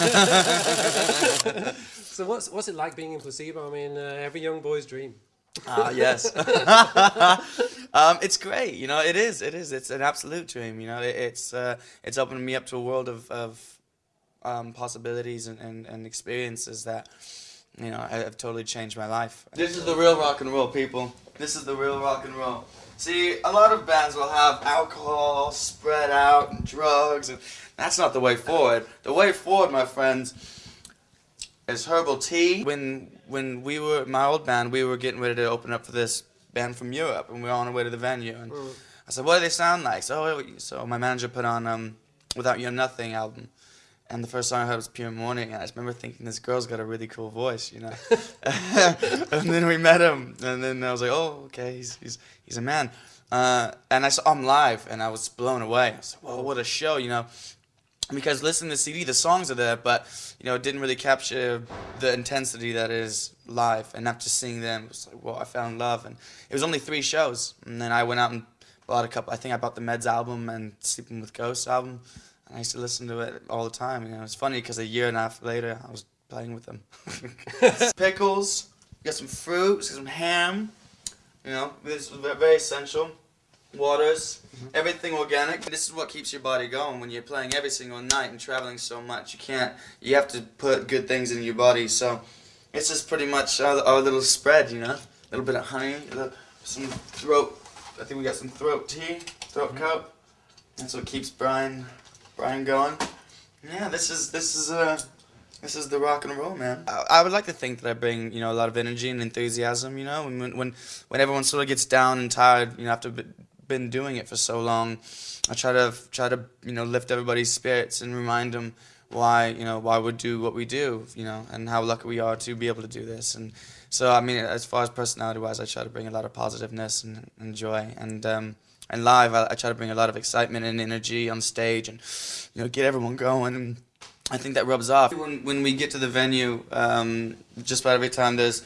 so what's what's it like being in placebo? I mean, uh, every young boy's dream. Ah, uh, yes. um, it's great. You know, it is. It is. It's an absolute dream. You know, it, it's uh, it's opening me up to a world of of um, possibilities and, and, and experiences that you know I have totally changed my life. This is the real rock and roll, people. This is the real rock and roll. See, a lot of bands will have alcohol spread out and drugs, and that's not the way forward. The way forward, my friends, is herbal tea. When when we were my old band, we were getting ready to open up for this band from Europe, and we were on our way to the venue. And mm. I said, "What do they sound like?" So, so my manager put on um, "Without You Nothing" album, and the first song I heard was Pure Morning, and I just remember thinking this girl's got a really cool voice, you know. and then we met him, and then I was like, oh, okay, he's he's he's a man. Uh, and I saw him live, and I was blown away. I was like, whoa, what a show, you know. Because listening to the CD, the songs are there, but you know, it didn't really capture the intensity that is live. And after seeing them, it was like, well, I fell in love. And it was only three shows, and then I went out and bought a couple. I think I bought the Meds album and Sleeping with Ghosts album. I used to listen to it all the time. You know, it's funny because a year and a half later, I was playing with them. Pickles, got some fruits, got some ham. You know, this is very essential. Waters, mm -hmm. everything organic. This is what keeps your body going when you're playing every single night and traveling so much. You can't. You have to put good things in your body. So, it's just pretty much our, our little spread. You know, a little bit of honey, little, some throat. I think we got some throat tea, throat mm -hmm. cup. That's what keeps Brian Brian going. Yeah, this is this is uh this is the rock and roll, man. I, I, would like to think that I bring you know a lot of energy and enthusiasm. You know, when when when everyone sort of gets down and tired, you know, after been doing it for so long, I try to try to you know lift everybody's spirits and remind them why you know why we do what we do. You know, and how lucky we are to be able to do this. And so I mean, as far as personality wise, I try to bring a lot of positiveness and, and joy and. Um, and live, I, I, try to bring a lot of excitement and energy on stage, and you know, get everyone going. And I think that rubs off. When when we get to the venue, um, just about every time there's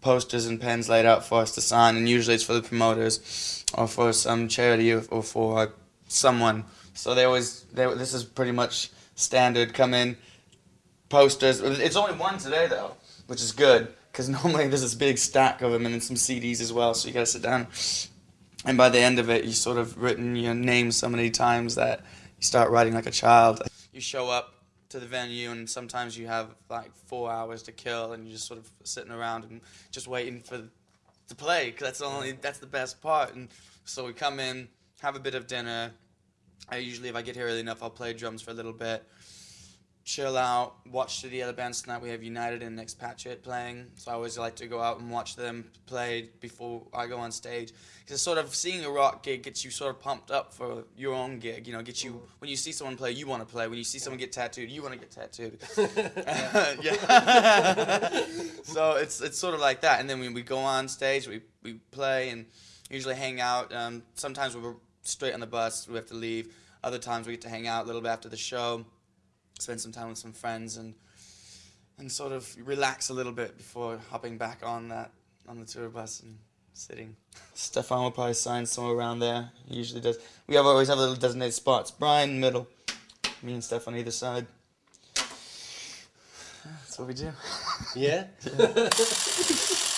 posters and pens laid out for us to sign, and usually it's for the promoters or for some charity or, or for someone. So they always they, this is pretty much standard. Come in, posters. It's only one today though, which is good because normally there's this big stack of them and then some CDs as well. So you gotta sit down and by the end of it, you sort of written your name so many times that you start writing like a child. You show up to the venue, and sometimes you have like four hours to kill, and you're just sort of sitting around and just waiting for to play because that's the only that's the best part. And so we come in, have a bit of dinner. I usually, if I get here early enough, I'll play drums for a little bit chill out, watch the other bands tonight. We have United and Expatriate playing, so I always like to go out and watch them play before I go on stage. Because sort of seeing a rock gig gets you sort of pumped up for your own gig. You know, gets you when you see someone play, you want to play. When you see someone get tattooed, you want to get tattooed. yeah. so it's it's sort of like that. And then when we go on stage, we we play and usually hang out. Um, sometimes we're straight on the bus, we have to leave. Other times we get to hang out a little bit after the show spend some time with some friends and and sort of relax a little bit before hopping back on that on the tour bus and sitting. Stefan will probably sign somewhere around there. He usually does. We have always have little designated spots. Brian middle, me and Stefan either side. That's what we do. Yeah. yeah.